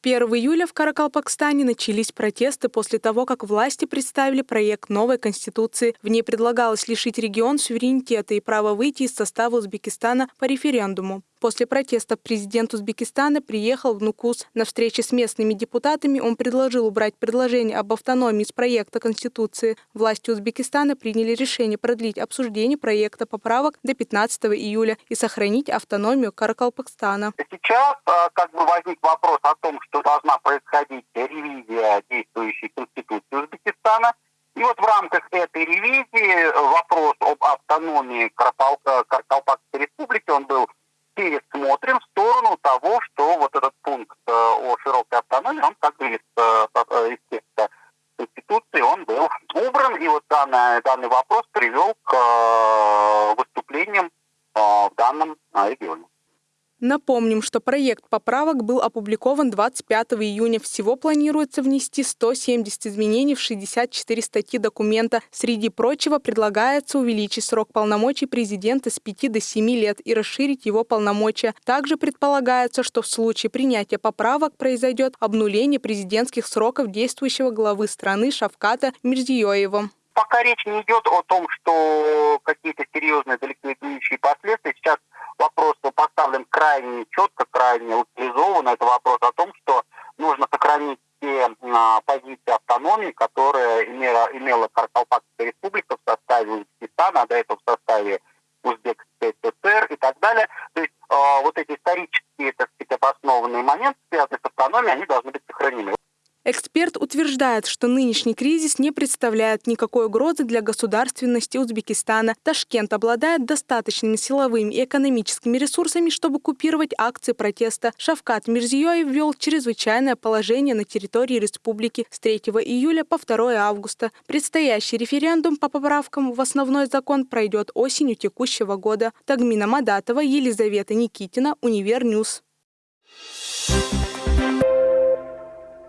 1 июля в Каракалпакстане начались протесты после того, как власти представили проект новой конституции. В ней предлагалось лишить регион суверенитета и права выйти из состава Узбекистана по референдуму. После протестов президент Узбекистана приехал в Нукус. На встрече с местными депутатами он предложил убрать предложение об автономии из проекта Конституции. Власти Узбекистана приняли решение продлить обсуждение проекта поправок до 15 июля и сохранить автономию Каракалпакстана. Сейчас а, как бы возник вопрос о том, что должна происходить ревизия действующей Конституции Узбекистана. И вот в рамках этой ревизии вопрос об автономии Каракалпакской республики, он был пересмотрим в сторону того, что вот этот пункт э, о широкой автономии, он как бы из, э, э, Конституции, он был убран, и вот данный, данный вопрос привел к выступлениям в данном регионе. Напомним, что проект поправок был опубликован 25 июня. Всего планируется внести 170 изменений в 64 статьи документа. Среди прочего предлагается увеличить срок полномочий президента с 5 до 7 лет и расширить его полномочия. Также предполагается, что в случае принятия поправок произойдет обнуление президентских сроков действующего главы страны Шавката Мирзиёева пока речь не идет о том, что какие-то серьезные далеко утилизованно. Это вопрос о том, что нужно сохранить те а, позиции автономии, которые имела, имела Каркалпакская республика в составе Узбекистана, а до этого в составе Узбекской ССР и так далее. То есть э, вот эти исторические, Эксперт утверждает, что нынешний кризис не представляет никакой угрозы для государственности Узбекистана. Ташкент обладает достаточными силовыми и экономическими ресурсами, чтобы купировать акции протеста. Шавкат Мирзиёев ввел чрезвычайное положение на территории республики с 3 июля по 2 августа. Предстоящий референдум по поправкам в основной закон пройдет осенью текущего года. Тагмина Мадатова, Елизавета Никитина, Универ News. Thank you